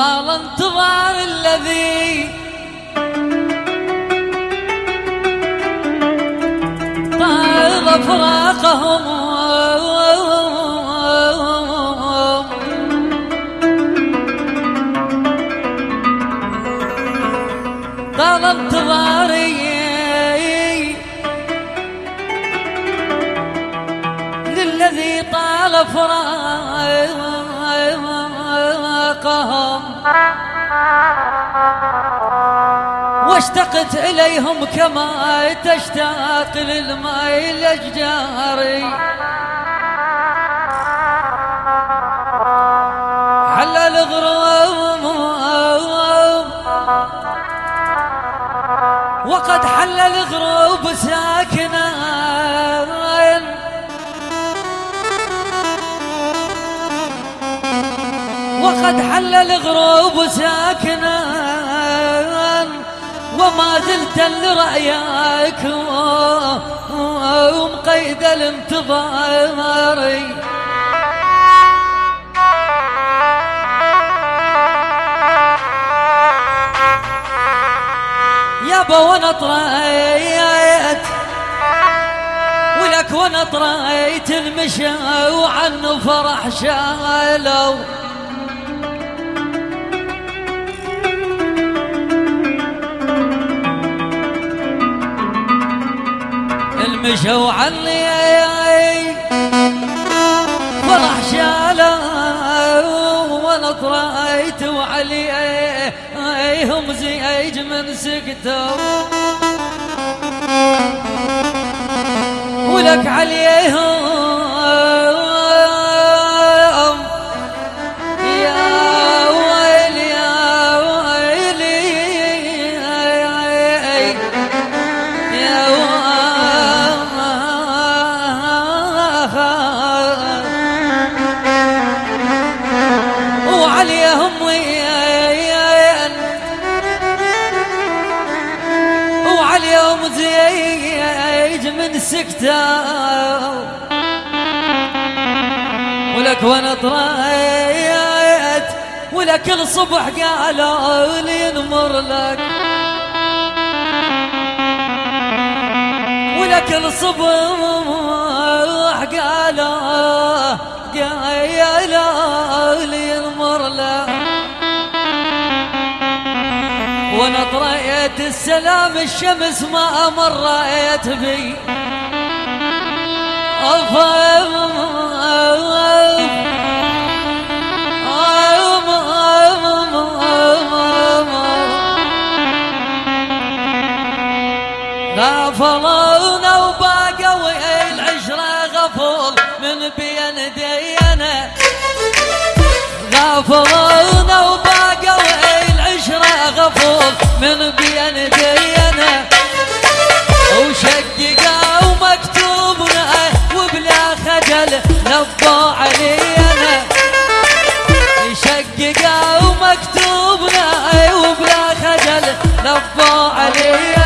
طال انتظار الذي طال فراقهم واشتقت إليهم كما تشتاق للماء الأشجار حل الغروب وقد حل الغروب ساكنا وقد حل الغروب ساكنا وما زلت لرأيك ومقيد الانتظار. يابا وأنا طريت ولك وأنا طريت المشى وعنه فرح شالوا. المشوا عني فرح شالوا وأنا طريت وعليهم زيج من سكتوا. ولك عليهم وعليهم ويان وعليهم زيج من سكتة. ولك وأنا طريت ولك الصبح قالوا لي نمر لك. ولك الصبح قالوا قالوا لي لك وأنا طريت السلام الشمس ما مريت بي أفهم غافلونا من بين دينا وشققوا مكتوبنا وبلا خجل شققوا مكتوبنا وبلا خجل نبوا علينا. انتهينا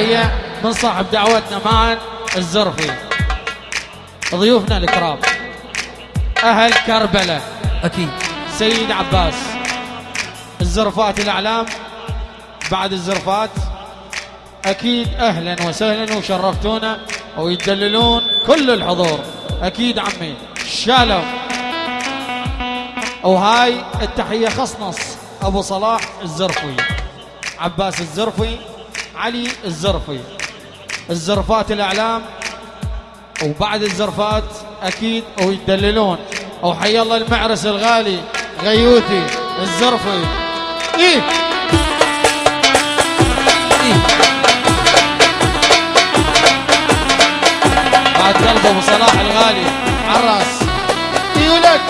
التحية من صاحب دعوتنا معا الزرفي. ضيوفنا الكرام أهل كربلاء أكيد. سيد عباس الزرفات الأعلام. بعد الزرفات أكيد أهلا وسهلا وشرفتونا ويدللون كل الحضور. أكيد عمي شالوا وهاي التحية خصنص أبو صلاح الزرفي. عباس الزرفي علي الزرفي. الزرفات الأعلام وبعد الزرفات أكيد ويدللون وحي الله المعرس الغالي غيوثي الزرفي. إيه. إيه. بعد قلب ابو صلاح الغالي عراس. إيه ولك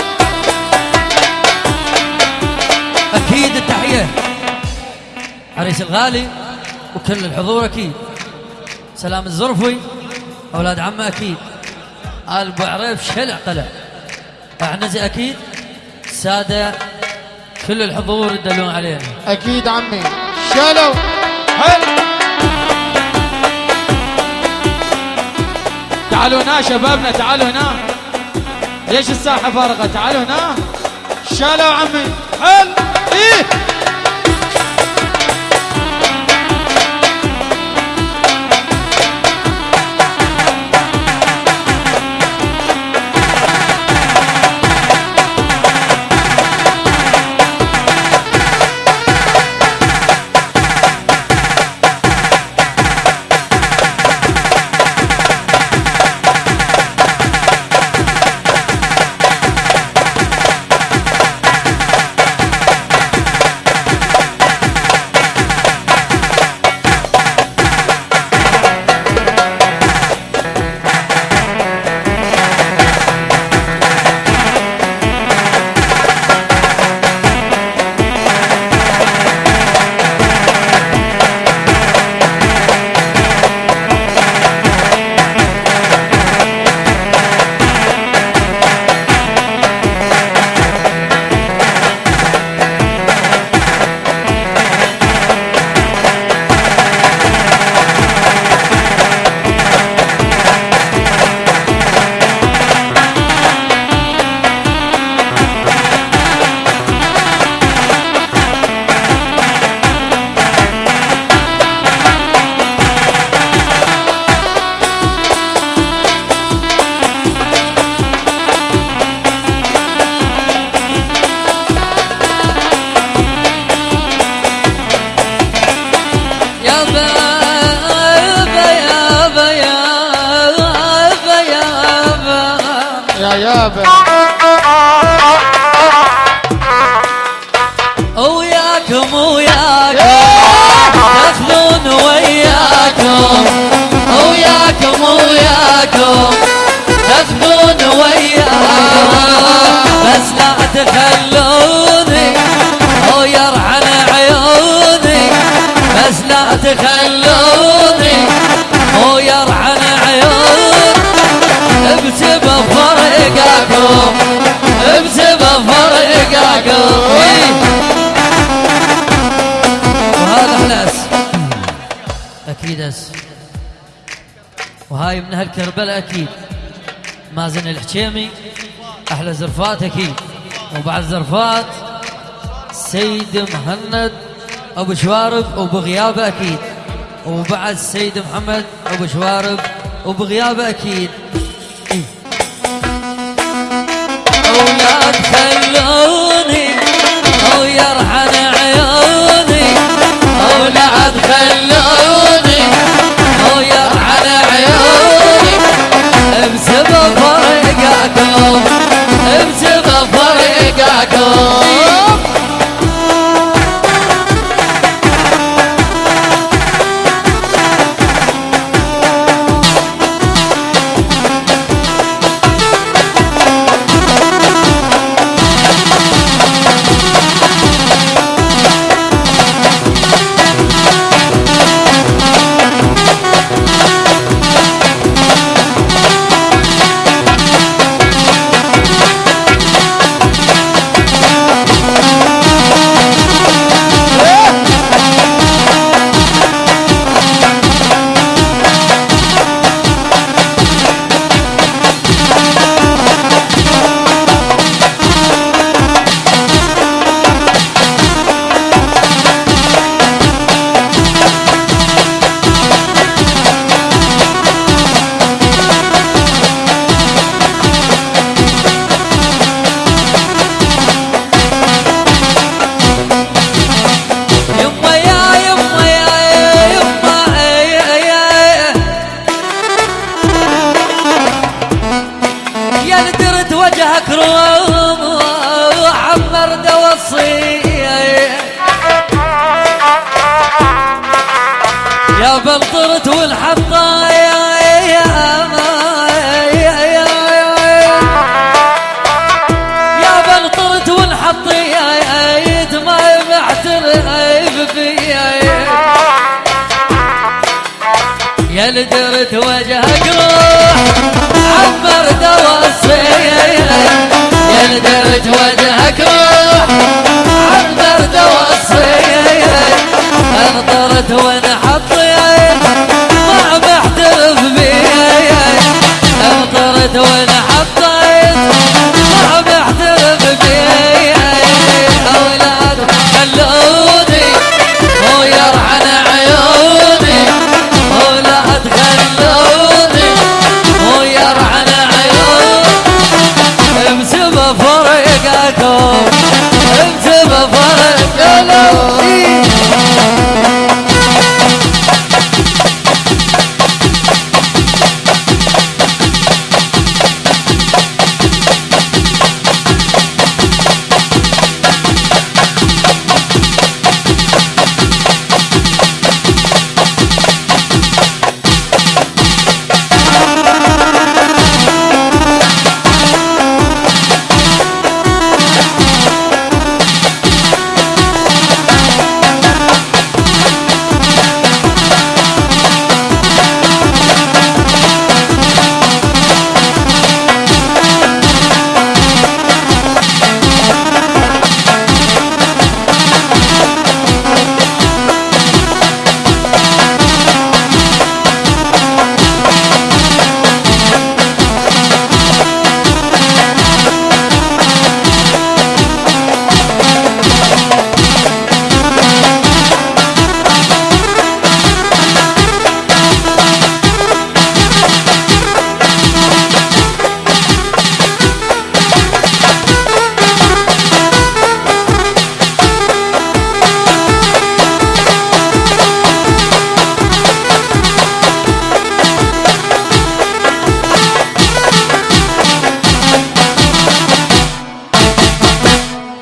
أكيد التحية. عريس الغالي. وكل الحضور أكيد. سلام الزرفي أولاد عمة أكيد. آل أبو عريف شلع طلع اعنزي أكيد. سادة كل الحضور يدلون علينا. أكيد عمي. شالوا هل؟ تعالوا هنا شبابنا تعالوا هنا. ليش الساحة فارغه تعالوا هنا. شالوا عمي. هل؟ إيه. يا يابا وياكم وياكم تاخذون وياكم. وياكم وياكم تاخذون وياكم. بس لا تخلوني. أو يرحل عيوني. بس لا تخلوني. أو يرحل عيوني. أكيد اس وهاي من أهل كربلاء أكيد مازن الحكيمي أحلى زرفات أكيد. وبعد زرفات سيد مهند أبو شوارب وبغيابه أكيد. وبعد سيد محمد أبو شوارب وبغيابه أكيد. درت وجهك روح عبر دواسية يا وجهك روح عبر انطرت ما انطرت